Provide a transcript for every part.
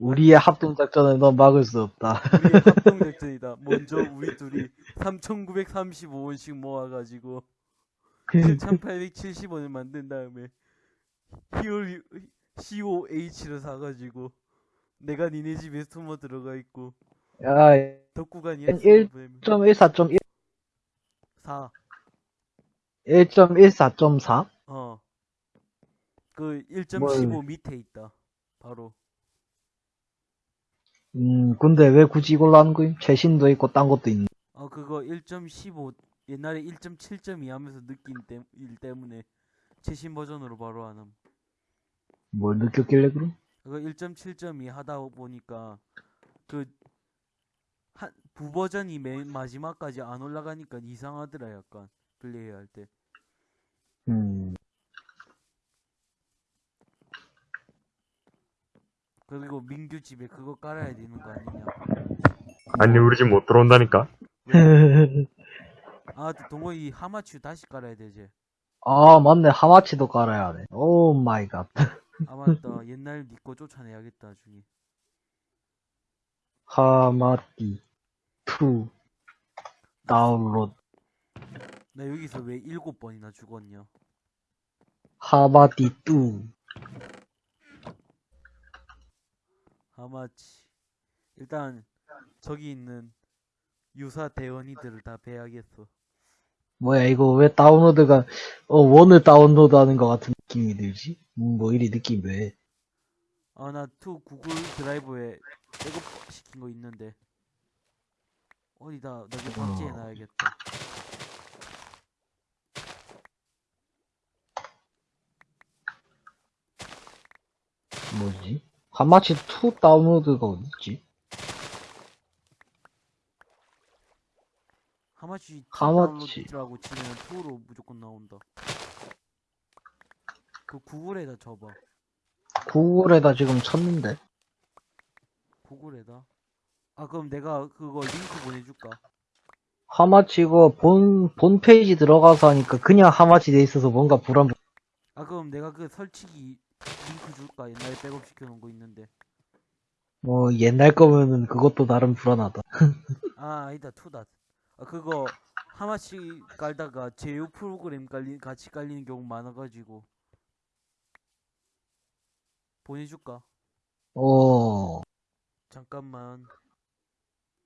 우리의 합동 작전을 넌 막을 수 없다. 우리의 합동 작전이다. 먼저 우리 둘이 3,935원씩 모아가지고 7,870원을 만든 다음에 히어리 COH를 사가지고 내가 니네 집에 숨어 들어가 있고 야, 보내면 1.14.1, 4 1.14.4? 어. 그 1.15 뭘. 밑에 있다. 바로. 음, 근데 왜 굳이 이걸로 하는 거임? 최신도 있고 딴 것도 있는. 어, 그거 1.15, 옛날에 1.7.2 하면서 느낀 때, 일 때문에 최신 버전으로 바로 하는. 뭘 느꼈길래 그럼? 그거 1.7.2 하다 보니까 그, 한, 부버전이 맨 마지막까지 안 올라가니까 이상하더라, 약간. 플레이 할 때. 음, 그리고 민규 집에 그거 깔아야 되는 거 아니냐. 아니 우리 집 못 들어온다니까 아, 동호이 하마치 다시 깔아야 되지. 아, 맞네. 하마치도 깔아야 하네. oh my god. 아, 맞다. 옛날 니거 쫓아내야겠다, 나중에. 하마치 2 다운로드 나 여기서 왜 일곱 번이나 죽었냐? 하마띠 2 하마치. 일단 저기 있는 유사 대원이들을 다 배야겠어. 뭐야 이거 왜 다운로드가 어 원을 다운로드하는 것 같은 느낌이 들지? 음, 뭐 이리 느낌 왜? 아, 나 two 구글 드라이브에 백업 시킨 거 있는데. 어디다 나중에 박제해 놔야겠다. 뭐지? 하마치 2 다운로드가 어딨지? 하마치 하마치. 다운로드라고 치면 two로 무조건 나온다. 그 구글에다 쳐봐. 구글에다 지금 쳤는데 구글에다. 아, 그럼 내가 그거 링크 보내줄까? 하마치 이거 본, 본 페이지 들어가서 하니까 그냥 하마치 돼 있어서 뭔가 불안 아, 그럼 내가 그 설치기 링크 줄까? 옛날에 백업 시켜놓은 거 있는데. 뭐 옛날 거면은 그것도 나름 불안하다 아, 아니다, two다. 아, 그거 하마치 깔다가 제휴 프로그램 깔리, 같이 깔리는 경우 많아가지고. 보내줄까? 어 잠깐만.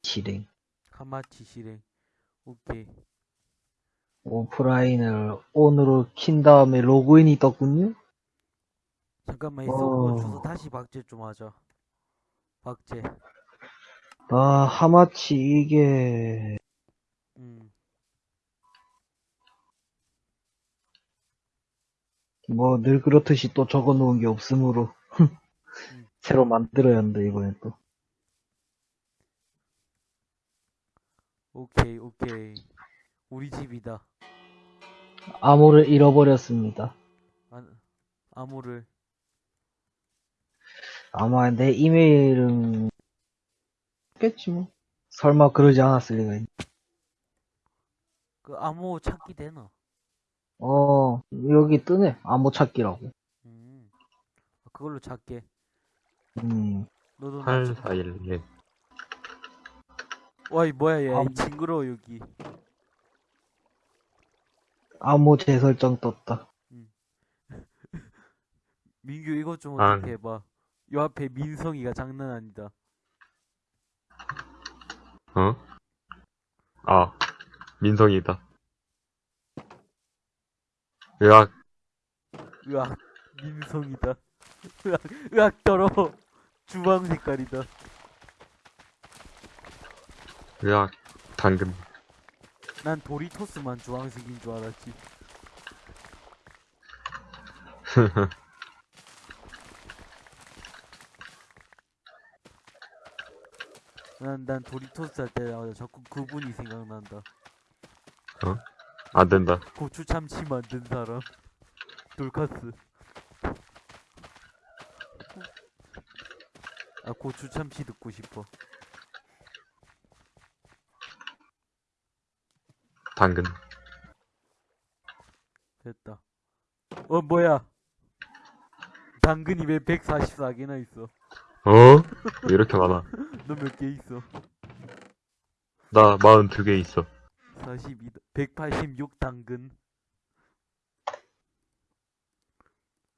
실행 하마치 실행. 오케이. 오프라인을 온으로 킨 다음에 로그인이 떴군요? 잠깐만, 이 어. 주소 다시 박제 좀 하자. 박제. 아 하마치 이게 음. 뭐 늘 그렇듯이 또 적어 놓은 게 없으므로 새로 만들어야 한다 이번엔 또 오케이, 오케이. 우리 집이다. 암호를 잃어버렸습니다 아, 암호를. 아마 내 이메일은 겠지 뭐. 설마 그러지 않았을 리가 있... 그 암호 찾기 되나? 어 여기 뜨네. 암호 찾기라고. 음. 그걸로 찾게. 음. 너도 나8411 와이 뭐야 얘. 암- 징그러워 여기. 암호 재설정 떴다. 민규 이것 좀 아. 어떻게 해봐 요 앞에 민성이가 장난 아니다. 어? 아 민성이다. 으악. 으악 민성이다. 으악 으악 더러워 주황 색깔이다. 으악 당근. 난 도리토스만 주황색인 줄 알았지 난, 난 도리토스 할 때마다 자꾸 그분이 생각난다. 안 된다. 고추 참치 만든 사람. 돌카스. 아 고추 참치 듣고 싶어. 당근. 됐다. 어 뭐야? 당근이 왜 144개나 있어 어? 왜 이렇게 많아? 너 몇 개 있어? 나 42개 있어. 42, 186 당근.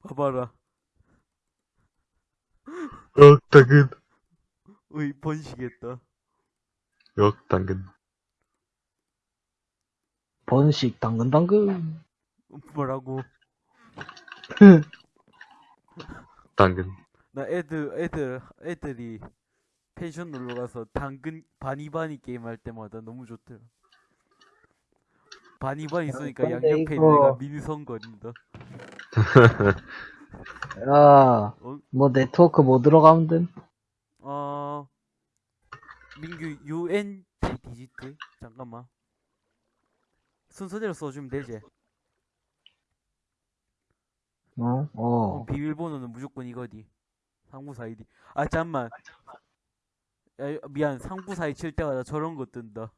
봐봐라. 역 당근. 어이, 번식했다. 역 당근. 번식, 당근, 당근. 뭐라고? 당근. 나 애들, 애들, 애들이 펜션 놀러 가서 당근 바니바니 게임 할 때마다 너무 좋더라. 바니바니 쏘니까 근데 양옆에 있는 애가 민성 거린다. 야, 어? 뭐 네트워크 뭐 들어가면 됨? 어, 민규 UN 디지트? 잠깐만. 순서대로 써주면 되지. 어? 어, 어. 비밀번호는 무조건 이거디. 상부사 아이디. 아, 잠만. 야, 미안. 상부사이 칠 때마다 저런 거 뜬다.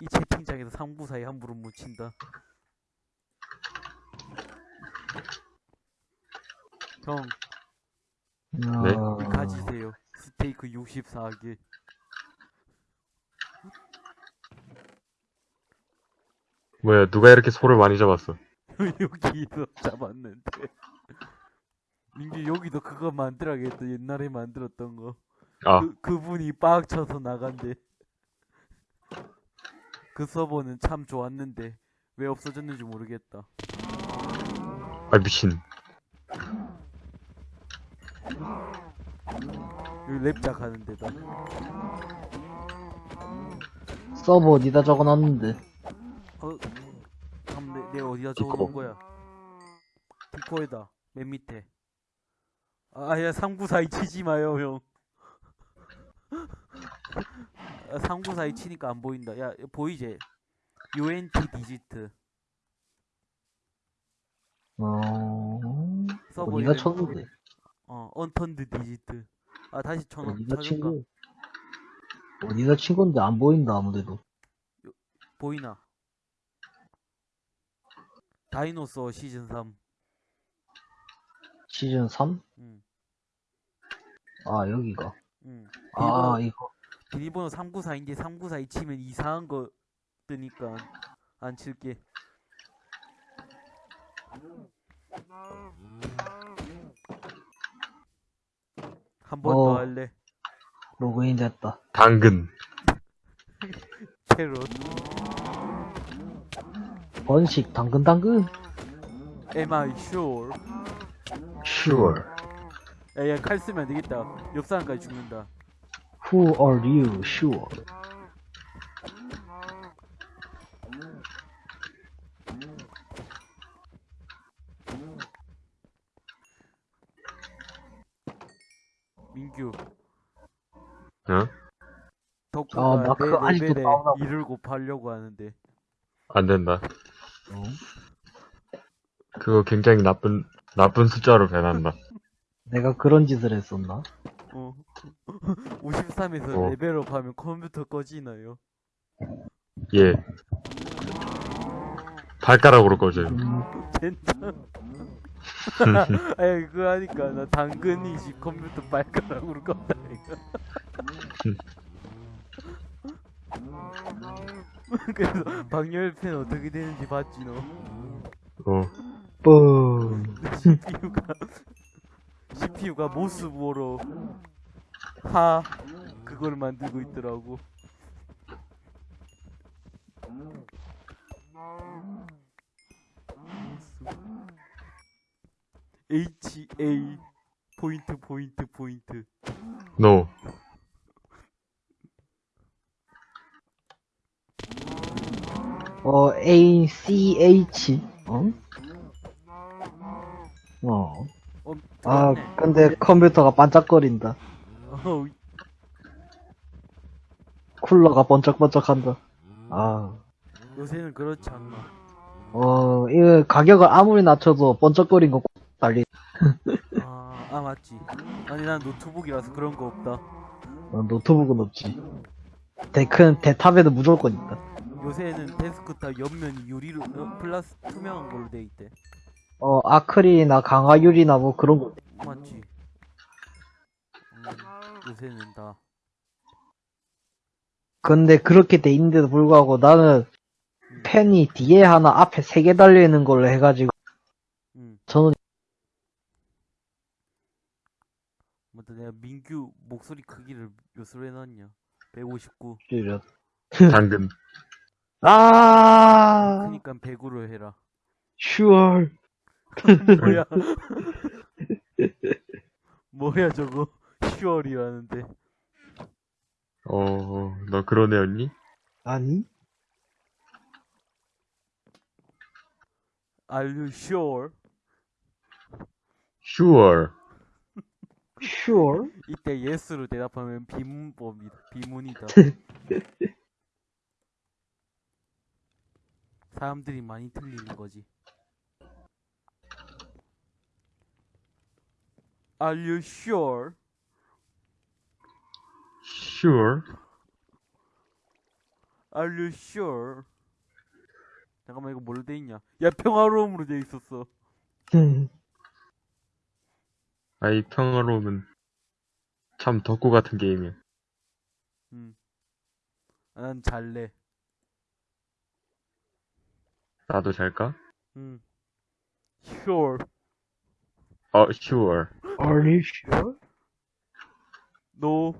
이 채팅창에서 상부사이 함부로 못 친다. 형, 네? 가지세요. 스테이크 64개. 뭐야, 누가 이렇게 소를 많이 잡았어? 여기서 잡았는데. 민규 여기도 그거 만들어야겠다. 옛날에 만들었던 거. 아, 그, 그분이 빡 쳐서 나간대. 그 서버는 참 좋았는데 왜 없어졌는지 모르겠다. 아, 미친. 여기 랩작 하는 데다. 서버 어디다 적어놨는데? 어, 잠 내, 내 어디다. 적어놓은 거야? 디코에다 맨 밑에. 아, 야 상부사이 치지 마요, 형. 아, 상부사이 치니까 안 보인다. 야, 보이지? UNT 디지트. 어, 서버 이름- 쳤는데? 어, 언턴드 디지트. 아, 다시 쳐놓, 어디다 친 찾을까? 거? 어디다 친 건데 안 보인다, 아무데도. 보이나? 다이노소어 시즌 3. 시즌 3? 응, 아, 여기가. 응. 아, 비밀번호, 이거. 비밀번호 394인데 394이 치면 이상한 거 뜨니까 안 칠게. 한 번더 어. 할래. 로그인 됐다. 당근. 캐롯. 번식, 당근, 당근. Am I sure? Sure. 야, 야, 칼 쓰면 안 되겠다. 옆 사람까지 죽는다. Who are you? Sure. 민규. 어? 덕구가 아, 나 그거 내 아직도 레벨에 나오나 봐. 2를 곱하려고 하는데. 안 된다. 어? 그거 굉장히 나쁜, 나쁜 숫자로 변한다. 내가 그런 짓을 했었나? 어. 53에서 어. 레벨업 하면 컴퓨터 꺼지나요? 예. 발가락으로 꺼져요. 음, 젠장. 아니, 그거 하니까 나 당근이 집 컴퓨터 발가락으로 껐다, 이거. 그래서 방열팬 어떻게 되는지 봤지, 너? 어. 뻥. CPU가, CPU가 모스보로 하, 그걸 만들고 있더라고. HA 포인트 포인트 포인트 노. 어, ACH. 어? 어. 어, 아, 들어왔네. 근데 컴퓨터가 반짝거린다. 어, 쿨러가 번쩍번쩍한다. 아. 요새는 그렇지 않나 어, 이거 가격을 아무리 낮춰도 번쩍거린 거 달리. 아, 아 맞지 아니 난 노트북이라서 그런 거 없다 어, 노트북은 없지. 데스크탑에는 무조건 있다. 요새는 데스크탑 옆면이 유리로 어, 플라스 투명한 걸로 돼 있대 어, 아크릴이나 강화유리나 뭐 그런 거. 맞지? 음, 요새는 다. 근데 그렇게 돼 있는데도 불구하고 나는 음, 펜이 뒤에 하나 앞에 세 개 달려 있는 걸로 해가지고 음. 저는 맞다, 내가 민규 목소리 크기를 몇으로 해놨냐? 159. 줄여. 당근. 아, 그니까 100으로 해라. 슈얼. 뭐야? 뭐야 저거? 10월이라는데. 어, 너 그런 애였니? 아니? Are you sure? Sure. 슈얼? 이때 yes로 대답하면 비문법이다. 비문이다. 사람들이 많이 틀리는 거지. Are you sure? Sure. Are you sure? 잠깐만 이거 뭘로 돼 있냐? 야 평화로움으로 돼 있었어. 아이, 평화로움은 참 덕후 같은 게임이야. 음. 아, 난 잘래. 나도 잘까? 음. Sure. 어, sure. Are you sure? No.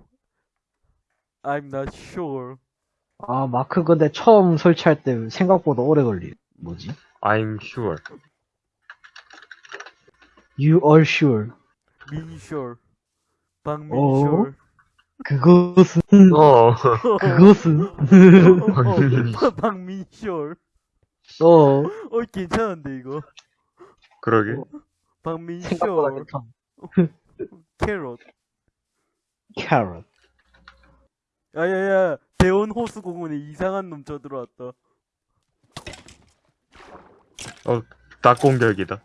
I'm not sure. 아, 마크 근데 처음 설치할 때 생각보다 오래 걸리. 뭐지? I'm sure. You are sure. 민쇼. 박민쇼. 어? 그것은, 어, 그것은, 박민쇼. 박민쇼. 어, 어, 괜찮은데, 이거. 그러게. 생각보다 박민쇼. 괜찮아. 캐럿. 캐럿. 야야야, 대원 호수 공원에 이상한 놈 쳐들어왔다. 어, 딱 공격이다.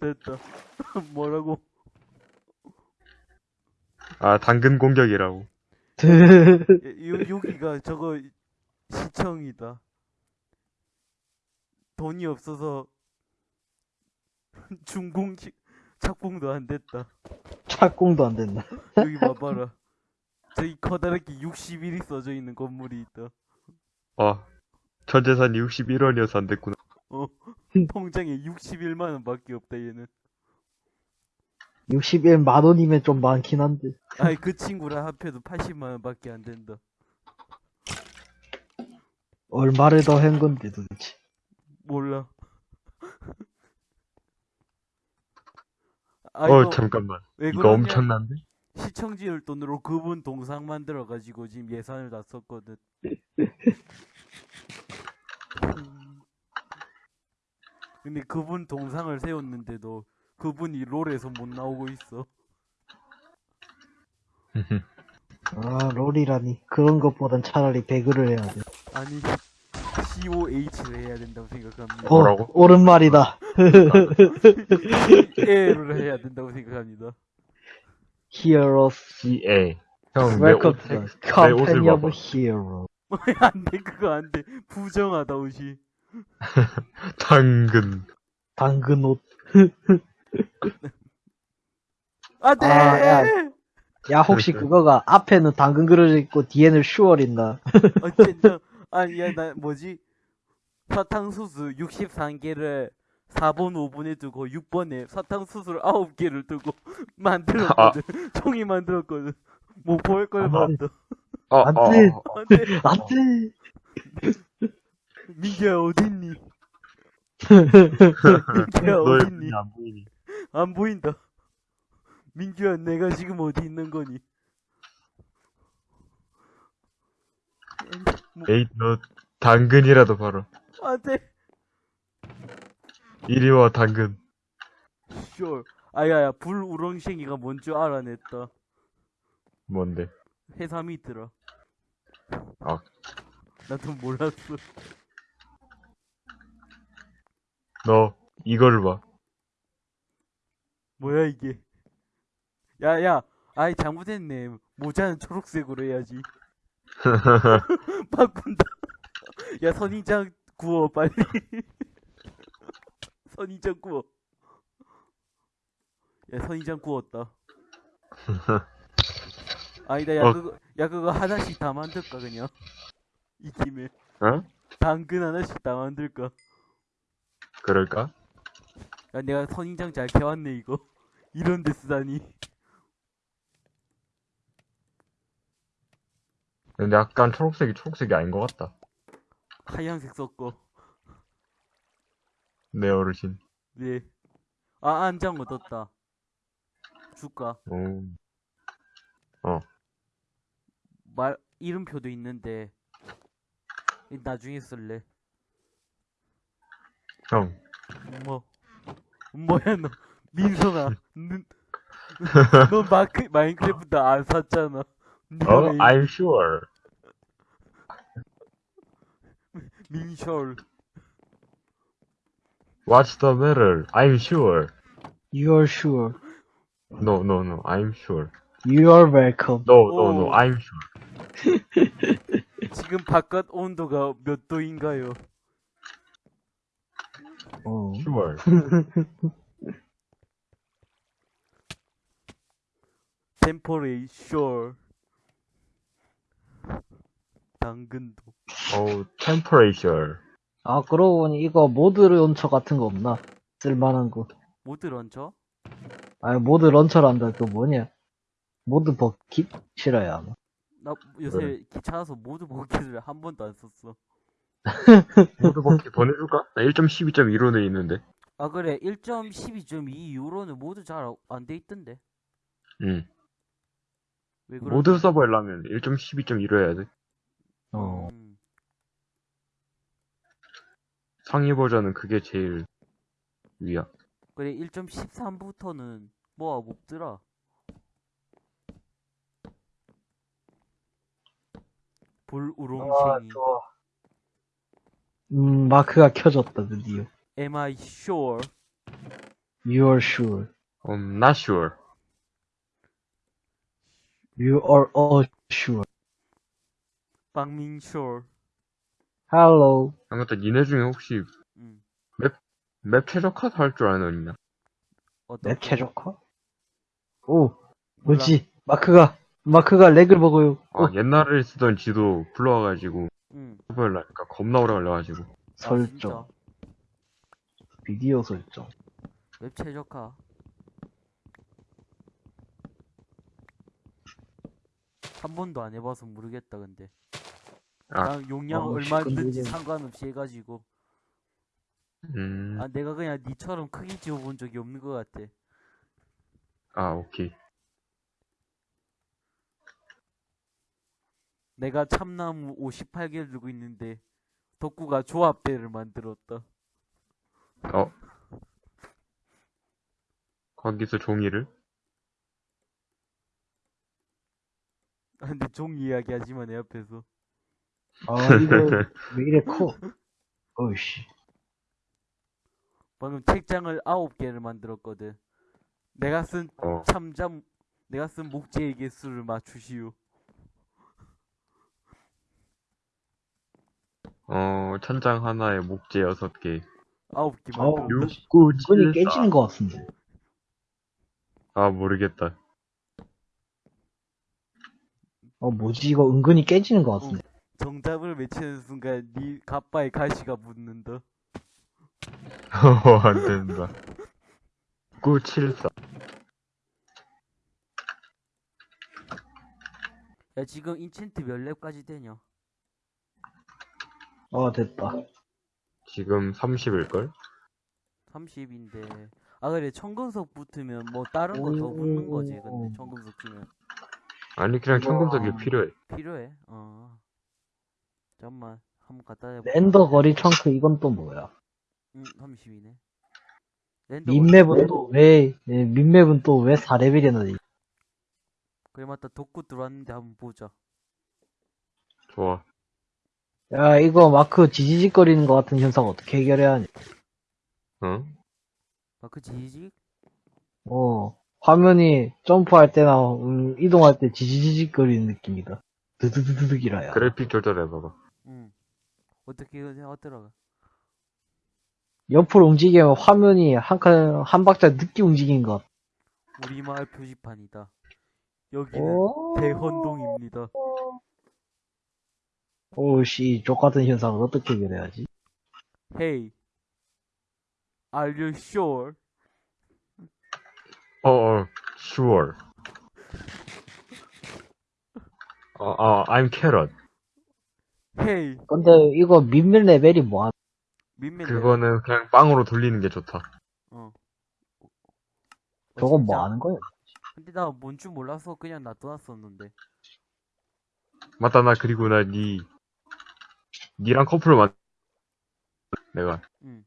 됐다. 뭐라고? 아, 당근 공격이라고. 야, 요, 여기가 저거 시청이다. 돈이 없어서 중공식 착공도 안 됐다. 착공도 안 된다. 여기 봐봐라. 저기 커다랗게 61이 써져 있는 건물이 있다. 어, 전 재산이 61원이어서 안 됐구나. 어, 통장에 61만 원밖에 없다 얘는. 61만 원이면 좀 많긴 한데. 아이 그 친구랑 합해도 80만 원밖에 안 된다. 얼마를 더 한 건데 도대체. 몰라. 아, 어, 이거 잠깐만. 왜 이거 그러냐? 엄청난데? 시청지율 돈으로 그분 동상 만들어 가지고 지금 예산을 다 썼거든. 음. 근데 그분 동상을 세웠는데도 그분이 롤에서 못 나오고 있어. 아, 롤이라니. 그런 것보단 차라리 배그를 해야 돼. 아니 COH를 해야 된다고 생각합니다. 어, 뭐라고? 옳은 말이다. A를 해야 된다고 생각합니다. Heroes. CA. 형, 내 Welcome 옷, to the company of heroes. 안 돼 그거 안 돼 부정하다 옷이. 당근. 당근 옷. 안돼. 아, 야. 야, 혹시 그거가 앞에는 당근 그려져 있고 뒤에는 슈얼 있나? 어쨌든 아니 야나 뭐지 사탕수수 63개를 4번 5번에 두고 6번에 사탕수수를 9개를 두고 만들었거든 총이 만들었거든 못 보일 걸 아. 봤다 어, 안 어, 돼. 어, 어. 안돼 안 돼! 민규야 어딨니 민규야 어딨니? 안 보인다 민규야 내가 지금 어디 있는 거니 아니, 뭐, 에이, 너 당근이라도 봐라. 안돼 이리 와, 당근. sure 아야야 불 우렁쉥이가 뭔 줄 알아냈다 뭔데? 해삼이 있더라 아. 나도 몰랐어 너, 이거를 봐. 뭐야 이게 야야 아이 잘못했네 모자는 초록색으로 해야지 바꾼다. 야 선인장 구워 빨리. 선인장 구워. 야 선인장 구웠다. 아니다 야 어. 그거 야 그거 하나씩 다 만들까 그냥? 이 김에. 어? 당근 하나씩 다 만들까? 그럴까? 야 내가 선인장 잘 캐왔네 이거. 이런 데 쓰다니 근데 약간 초록색이 초록색이 아닌 것 같다. 하얀색 섞어 내 어르신. 네. 아, 안장 얻었다. 줄까? 오. 말, 이름표도 있는데, 이 나중에 쓸래. 형. 뭐, 뭐야, 너. 민성아. 너, 너 마크, 마인크래프트 안 샀잖아. 어? 왜 I'm sure. 민셜. What's the matter? I'm sure. You're sure. No, no, no. I'm sure. You're welcome. No, no, no. 오. I'm sure. 지금 바깥 온도가 몇 도인가요? 어. Sure. 템퍼레이셜. 당근도. 어, temperature. 아, 그러고 보니 이거 모드 런처 같은 거 없나? 쓸만한 거. 모드 런처? 아니, 모드 런처란다. 그 뭐냐? 모드 버킷? 싫어요, 아마. 나 요새 그래. 귀찮아서 모드 버킷을 한 번도 안 썼어. 모두 바퀴 보내줄까? 나 1.12.1로 돼 있는데. 아 그래 1.12.2 이후로는 모두 잘안 돼 있던데. 응. 모드 서버 하려면 1.12.1로 해야 돼. 어. 음, 상위 버전은 그게 제일 위야. 그래 1.13부터는 뭐가 없더라. 볼 아, 우롱생이. 좋아. 음, 마크가 켜졌다, 드디어. Am I sure? You're sure. I'm not sure. You are all sure. 박민 sure. Hello. 아무튼 니네 중에 혹시 음. 맵 최적화 할줄 아는? 어떤 내 최적화? 오, 뭐지? 마크가, 마크가 lag을 먹어요. 아, 어, 옛날에 쓰던 지도 불러와가지고 응. 서버를 하니까 겁나 오래 걸려가지고. 아, 설정. 비디오 설정. 웹 최적화. 한 번도 안 해봐서 모르겠다 근데. 아, 난 용량 어, 얼마든지. 상관없이 해가지고. 음, 아 내가 그냥 니처럼 크게 지어본 적이 없는 것 같아. 아, 오케이. 내가 참나무 58개를 들고 있는데 덕구가 조합대를 만들었다. 어? 거기서 종이를? 아, 근데 종이 이야기 하지마 내 앞에서. 아, 이거 왜 이래 커? 어이씨. 방금 책장을 9개를 만들었거든. 내가 쓴 어, 참잠 내가 쓴 목재의 개수를 맞추시오. 어, 천장 하나에 목재 여섯 개. 9개 어우, 만들었다. 뭐지? 6, 9, 이건이 7, 깨지는 것 같은데. 아, 모르겠다. 어, 뭐지? 이거 은근히 깨지는 것 같은데. 정답을 외치는 순간 네 가빠에 가시가 묻는다. 어, 안 된다. 9, 7, 4. 야 지금 인챈트 몇 렙까지 되냐? 어, 됐다. 지금 30일걸? 30인데 아 그래 청금석 붙으면 뭐 다른 거 더 붙는 거지 근데 청금석 주면 아니, 그냥 청금석이. 필요해. 필요해? 어 잠깐만 한번 갖다 대봐 랜더 거리 청크 이건 또 뭐야? 응 30이네 랜더 민맵은 또 왜, 예, 민맵은 또 왜 4레벨이나 돼? 그래 맞다 덕구 들어왔는데 한번 보자 좋아. 야, 이거 마크 지지직거리는 것 같은 현상 어떻게 해결해야 하냐? 어? 마크 지지? 어, 화면이 점프할 때나 음, 이동할 때 지지직거리는 느낌이다. 드드드드득이라야. 그래픽 조절해봐봐. 응 어떻게 하더라 옆으로 움직이면 화면이 한 칸, 한 박자 늦게 움직이는 것 같아. 우리 마을 표지판이다. 여기는 오. 대헌동입니다. 오씨, 족같은 현상을 어떻게 해결해야지? Hey, are you sure? 어, 어, sure. 어, 어, I'm carrot. Hey, 근데 이거 민밀 레벨이 뭐야? 민맨. 그거는 그냥 빵으로 돌리는 게 좋다. 어. 어, 저건 진짜? 뭐 하는 거야? 근데 나 뭔 줄 몰라서 그냥 놔둬놨었는데. 맞다, 나 그리고 나 니, 니랑 커플을 만, 내가. 응.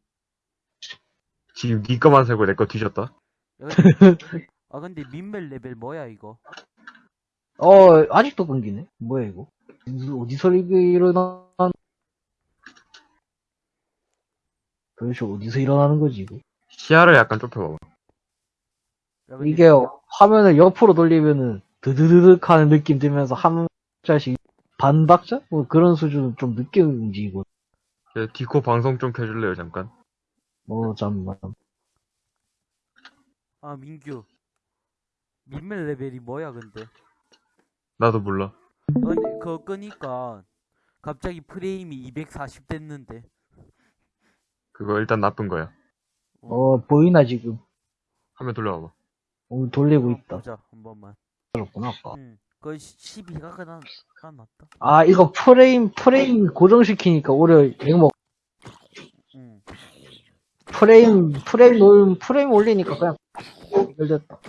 지금 니 거만 살고 내 거 뒤졌다? 야, 근데, 아 근데 민멜 레벨 뭐야 이거? 어, 아직도 끊기네? 뭐야, 이거? 어디서 이게 일어난, 도대체 어디서 일어나는 거지, 이거? 시야를 약간 좁혀봐봐. 이게 화면을 옆으로 돌리면은 드드드득 하는 느낌 들면서 한 박자씩 반 박자? 뭐 그런 수준은 좀 늦게 움직이고. 예, 디코 방송 좀 켜줄래요, 잠깐? 어, 잠만. 아 민규. 민멜 레벨이 뭐야 근데? 나도 몰라. 어, 근데 그거 끄니까 갑자기 프레임이 240 됐는데. 그거 일단 나쁜 거야. 어, 보이나, 지금? 화면 돌려봐봐. 어, 돌리고 어, 있다. 보자 한 번만. 그렇구나, 아까. 응. 그 12가 그난 까놨다. 아, 이거 프레임, 프레임 고정시키니까 오히려 이거 뭐, 응. 프레임, 프레임 올, 프레임 올리니까 그냥 연결됐다.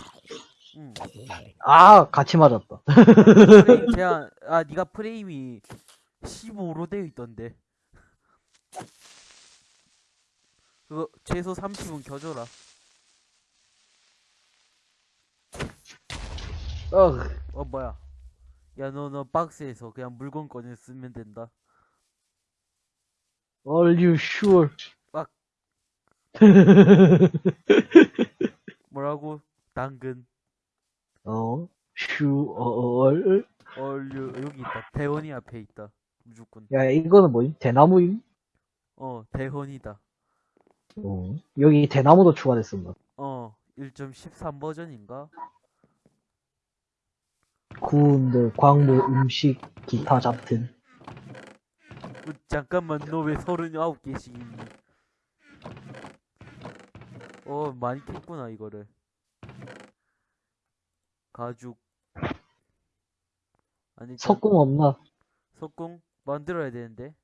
응. 아, 같이 맞았다. 제한 아 네가 프레임이 15로 되어 있던데. 그거 최소 30은 켜줘라. 어, 어 뭐야? 야너너 박스에서 그냥 물건 꺼내 쓰면 된다. are you sure? 뭐라고? 당근. 어, sure. 얼류 여기 있다. 대원이 앞에 있다. 무조건. 야, 이거는 뭐지? 대나무임? 어 대헌이다. 어, 여기 대나무도 추가됐습니다. 어 1.13 버전인가? 구운들, 광물, 음식, 기타 잡튼. 어, 잠깐만 너 왜 39개씩 있니? 어 많이 캤구나 이거를 가죽 아니 저- 석궁 없나? 석궁 만들어야 되는데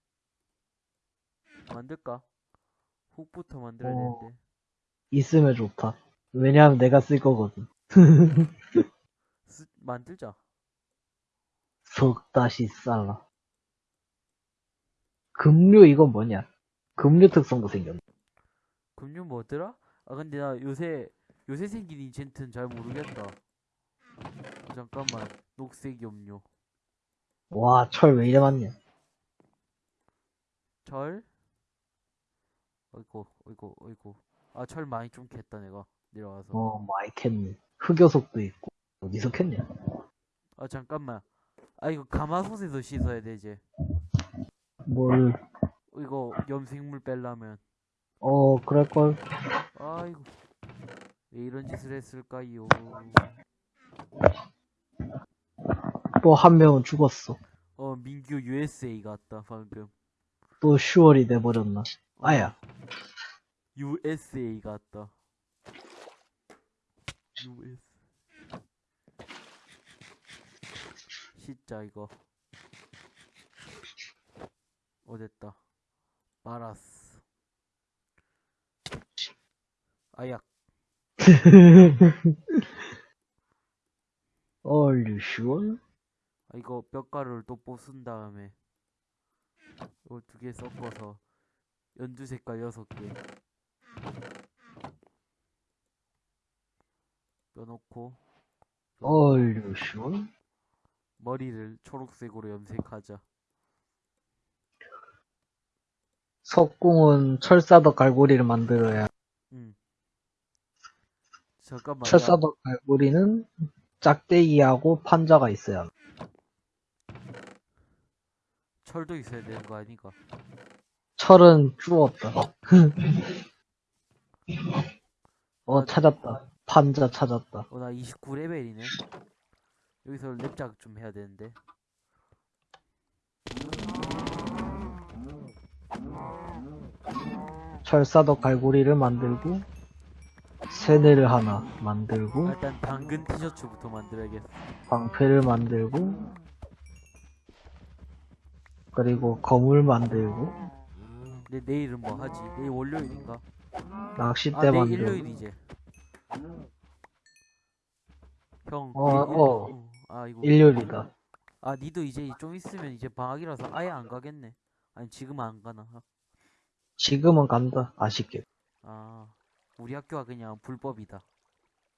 만들까? 훅부터 만들어야 어. 되는데 있으면 좋다. 왜냐하면 내가 쓸 거거든. 쓰, 만들자 석 다시 쌀라. 급류 이건 뭐냐? 급류 특성도 생겼네. 금융 뭐더라? 아 근데 나 요새 요새 생긴 인챈트는 잘 모르겠다 어, 잠깐만 녹색 염료 와, 철 왜 이래 많냐? 철? 어이구, 어이구, 어이구. 아, 철 많이 좀 캤다, 내가. 내려가서. 어, 많이 캤네. 흑요석도 있고. 어디서 캤냐? 아, 잠깐만. 아, 이거 가마솥에서 씻어야 되지. 뭘, 어, 이거 염색물 뺄라면. 어, 그럴걸. 아이고. 왜 이런 짓을 했을까요? 또 한 명은 죽었어. 어, 민규 USA 갔다, 방금. 또 슈월이 돼버렸나. 아야. USA 갔다. US. 진짜 이거. 어 됐다. 말았어. 아약. Are you sure? 아 이거 뼈가루를 또 뽑은 다음에 이거 두 개 섞어서 연두 색깔 여섯 개. 뼈놓고 Are you sure? 머리를 초록색으로 염색하자. 석궁은 철사덕 갈고리를 만들어야. 응. 잠깐만. 야, 철사덕 갈고리는 짝대기하고 판자가 있어야. 합니다. 철도 있어야 되는 거 아니가? 철은 주웠다. 어, 찾았다. 판자 찾았다. 어, 나 29레벨이네. 여기서 랩작 좀 해야 되는데. 철사도 갈고리를 만들고, 세네를 하나 만들고, 아, 일단 당근 티셔츠부터 만들어야겠어. 방패를 만들고, 그리고 거물 만들고, 근데 내일은 뭐 하지? 내일 월요일인가? 낚싯대 아, 내일 만들고. 일요일이지. 형, 어, 내일 일- 어. 아, 이거. 일요일이다. 아, 니도 이제 좀 있으면 이제 방학이라서 아예 안 가겠네. 아니, 지금 안 가나? 지금은 간다. 아쉽게. 아, 우리 학교가 그냥 불법이다.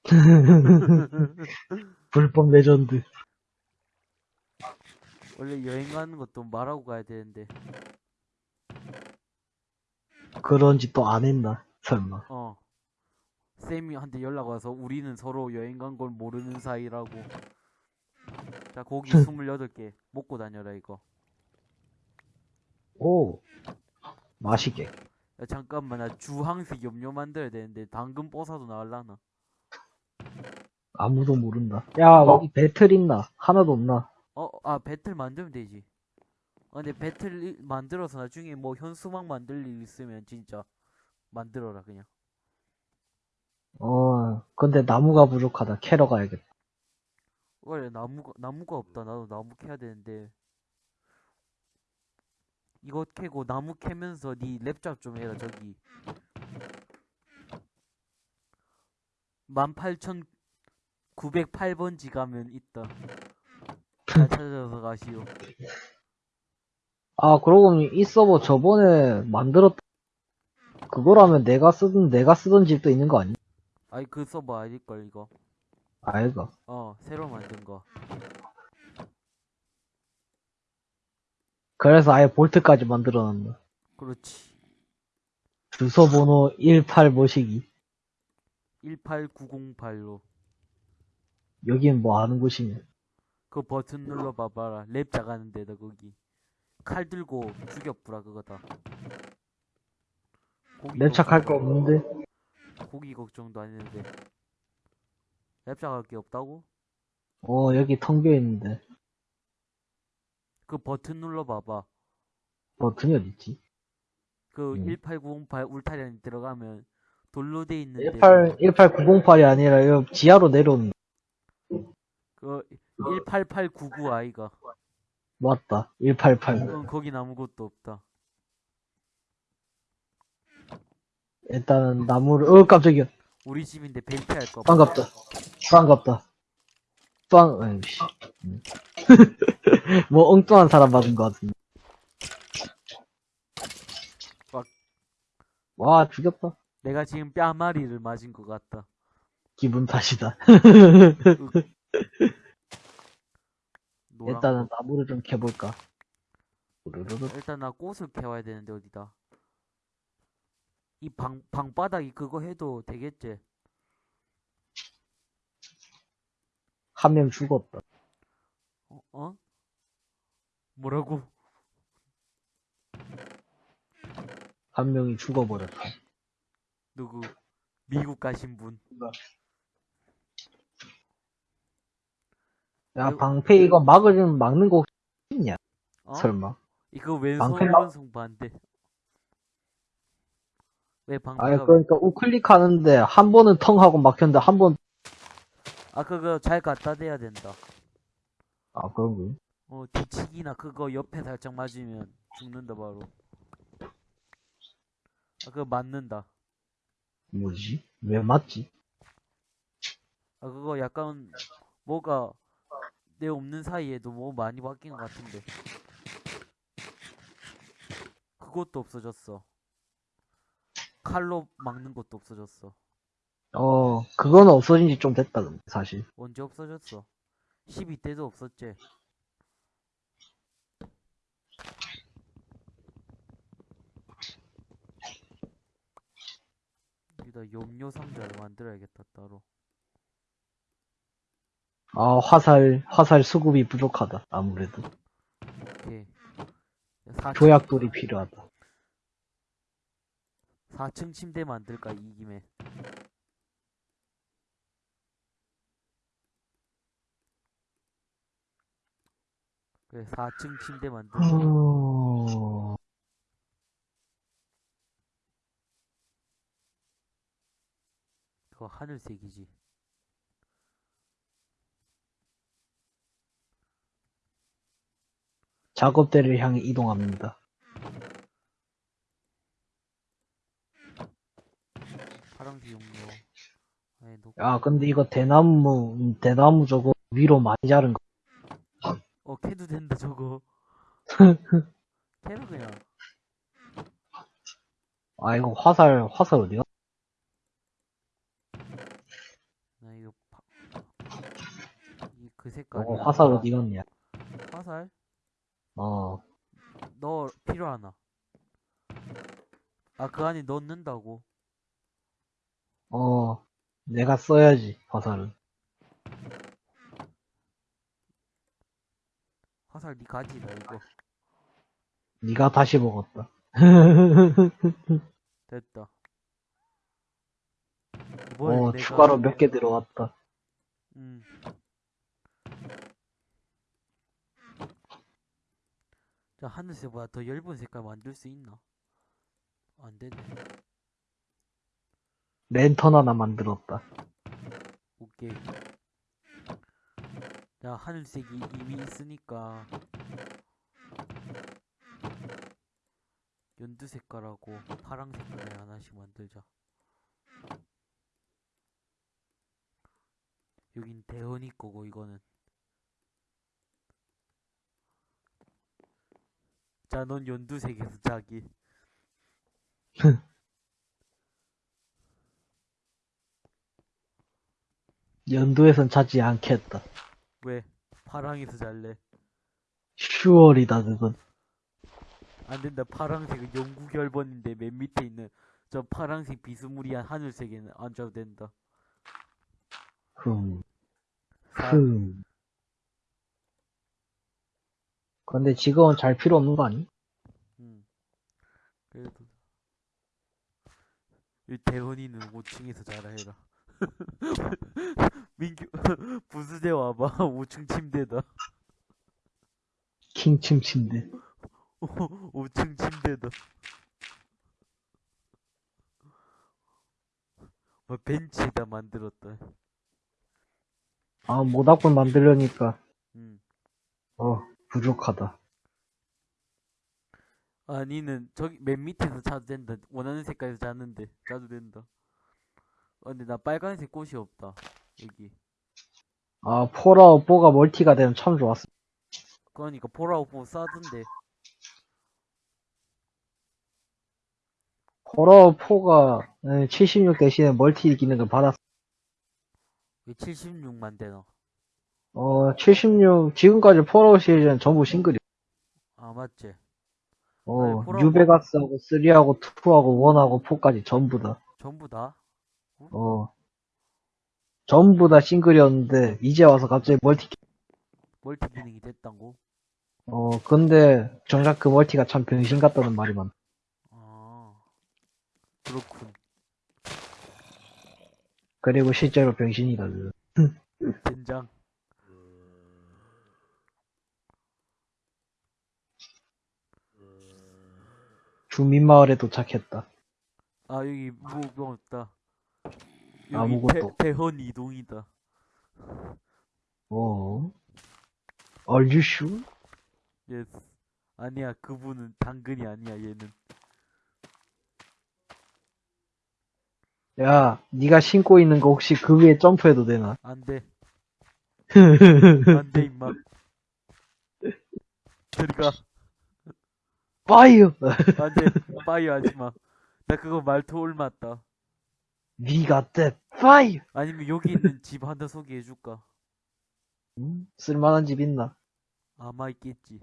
불법 레전드. 원래 여행 가는 것도 말하고 가야 되는데, 그런 짓도 안 했나? 설마. 어. 쌤이 한테 연락 와서 우리는 서로 여행 간 걸 모르는 사이라고. 자, 고기 28개 먹고 다녀라, 이거. 오. 맛있게. 야, 잠깐만, 나 주황색 염료 만들어야 되는데, 당근 뽀사도 나올라나? 아무도 모른다. 야, 여기 배틀 있나? 하나도 없나? 어, 아, 배틀 만들면 되지. 아, 근데 배틀 이- 만들어서 나중에 뭐 현수막 만들 일 있으면 진짜 만들어라, 그냥. 어, 근데 나무가 부족하다. 캐러 가야겠다. 원래 나무가, 나무가 없다. 나도 나무 캐야 되는데. 이거 캐고 나무 캐면서 니 랩잡 좀 해라, 저기. 18,908번지 가면 있다. 잘 찾아서 가시오. 아, 그러고 보니 이 서버 저번에 만들었, 그거라면 내가 쓰던, 내가 쓰던 집도 있는 거 아니? 아이, 그 서버 아닐걸, 이거. 아이가. 어, 새로 만든 거. 그래서 아예 볼트까지 만들어 놨나. 그렇지. 주소번호 18 모시기. 18908로. 여긴 뭐 하는 곳이냐. 그 버튼 눌러 봐봐라. 랩 작하는 데다, 거기. 칼 들고 죽여부라, 그거다. 고기 랩착할 거 걱정도- 없는데? 고기 걱정도 안 했는데. 랩 작할 게 없다고? 어, 여기 텅 비어 있는데. 그 버튼 눌러 봐봐. 버튼이 어딨지? 그 음. 18908 울타리 안에 들어가면 돌로 돼 있는데 18, 18908이 아니라 여기 지하로 내려오는, 그18899 아이가 맞다. 188. 응, 거긴 아무것도 없다 일단은 나무를, 어, 깜짝이야. 우리 집인데 벨트 할까 봐 반갑다. 반갑다. 빵, 아이씨. 음. 뭐 엉뚱한 사람 받은 것 같은데. 막. 와, 죽였다. 내가 지금 뺨마리를 맞은 것 같다 기분 탓이다. 일단은 거. 나무를 좀 캐볼까. 일단 나 꽃을 캐와야 되는데 어디다 이 방, 방바닥이 그거 해도 되겠지 한 명 죽었다. 어? 어? 뭐라고? 한 명이 죽어버렸다. 누구? 미국 가신 분 야, 아이고. 방패 이거 막을, 막는 거 혹시 있냐? 어? 설마. 이거 왼손 방패- 오른손 반대 왜 아니, 방패가 그러니까 우클릭 하는데 한 번은 텅 하고 막혔는데 한 번, 아 그거 잘 갖다 대야 된다 아, 그런 거. 어 뒤치기나 그거 옆에 살짝 맞으면 죽는다 바로 아 그거 맞는다 뭐지? 왜 맞지? 아 그거 약간 뭐가 내 없는 사이에 도 뭐 많이 바뀐 것 같은데 그것도 없어졌어 칼로 막는 것도 없어졌어 어, 그거는 없어진 지 좀 됐다, 근데, 사실. 언제 없어졌어 12대도 없었지 여기다 염료 상자를 만들어야겠다 따로 아, 화살, 화살 수급이 부족하다, 아무래도. 오케이 4층, 조약돌이 필요하다. 4층 침대 만들까 이 김에 그래 4층 침대 만들자 어... 그거 하늘색이지. 작업대를 향해 이동합니다. 용로 아니 놓고 야, 근데 이거 대나무, 대나무 저거 위로 많이 자른 거. 어 캐도 된다 저거 그냥 아, 이거 화살, 화살 어디가? 나 이거 파... 이그 색깔 어, 화살 어디 갔냐? 화살? 어, 너 필요하나? 아 그 안에 넣는다고 어, 내가 써야지, 화살은. 화살 니 가지라 이거 네가 다시 먹었다. 됐다 뭘 어, 내가- 추가로 몇 개 들어왔다. 음. 자, 하늘색보다 더 엷은 색깔 만들 수 있나? 안 되네. 랜턴 하나 만들었다. 오케이. 자, 하늘색이 이미 있으니까 연두 색깔하고 파랑 색깔을 하나씩 만들자. 여긴 대현이 거고 이거는. 자, 넌 연두색에서 자기. 연두에선 자지 않겠다. 왜? 파랑에서 잘래. 슈얼이다, 그건. 안 된다. 파랑색은 영구 결번인데 맨 밑에 있는 저 파랑색 비스무리한 하늘색에는 앉아도 된다. 흠, 사- 흠. 근데 지금은 잘 필요 없는 거 아니? 음. 그래도 이 대원이는 5층에서 자라 해라. 민규 부수대 와봐. 5층 침대다. 킹침 침대. 5층 침대다. 뭐 벤치에다 만들었다. 아, 모닥불 만들려니까, 음. 어, 부족하다. 아니는 저기 맨 밑에서 자도 된다. 원하는 색깔에서 자는데 자도 된다. 어, 근데 나 빨간색 꽃이 없다. 여기. 아, Fallout 4가 멀티가 되면 참 좋았어. 그러니까 Fallout 4 싸던데. Fallout 4가 76 대신에 멀티 기능을 받았어. 왜 76만 되나? 어, 76, 지금까지 Fallout 시리즈는 전부 싱글이야. 아 맞지. 어, 아니, 뉴베가스하고 3하고 2하고 1하고 4까지 전부 다. 전부 다? 어. 전부 다 싱글이었는데, 이제 와서 갑자기 멀티, 멀티 기능이 됐다고? 어, 근데, 정작 그 멀티가 참 병신 같다는 말이 많아. 아 그렇군. 그리고 실제로 병신이다, 그. 된장. 주민마을에 도착했다. 아 여기 뭐, 뭐 없다. 아무것도. 대, 대헌 이동이다. 어. Are you sure? Yes. 아니야 그분은 당근이 아니야 얘는. 야, 네가 신고 있는 거 혹시 그 위에 점프해도 되나? 안 돼. 안 돼 임마. 들어가. 파이어! 안 돼. 파이어 하지 마. 나 그거 말투 옮았다. 네가 때 Fire! 아니면 여기 있는 집 하나 소개해줄까? 음, 쓸만한 집 있나? 아마 있겠지.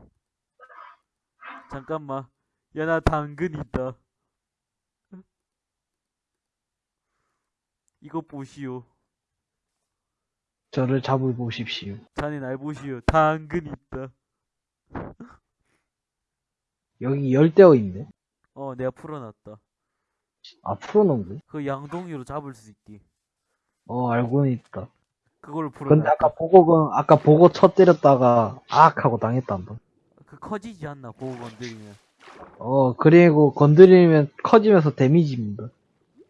잠깐만. 야, 나 당근 있다. 이거 보시오. 저를 잡아보십시오. 자네 날 보시오. 당근 있다. 여기 열대어 있네. 어, 내가 풀어놨다. 아, 풀어놓은 거야? 그 양동이로 잡을 수 있디. 어, 알고는 있다. 그걸 풀어. 근데 아까 보고, 아까 보고 쳐 때렸다가, 악! 하고 당했다, 한 번. 그 커지지 않나 보고 건드리면. 어, 그리고 건드리면 커지면서 데미지입니다.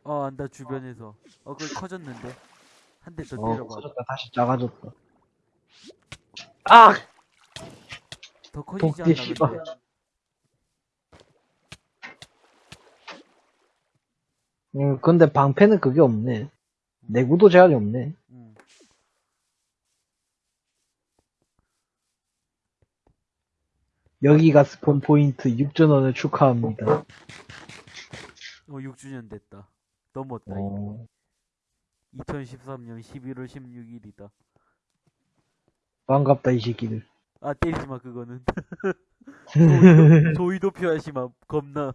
어 안다 주변에서. 어 그걸 커졌는데. 한 대더 어, 때려봐. 커졌다, 다시 작아졌다. 악! 더 커지지 않나. 근데. 음, 근데 방패는 그게 없네. 내구도 제한이 없네. 응. 여기가 스폰 포인트 6전원을 축하합니다. 어 6주년 됐다. 넘었다. 어, 2013년 11월 16일이다. 반갑다, 이 새끼들. 아 때리지 마 그거는. 조이도, 조이도 표하시마 겁나.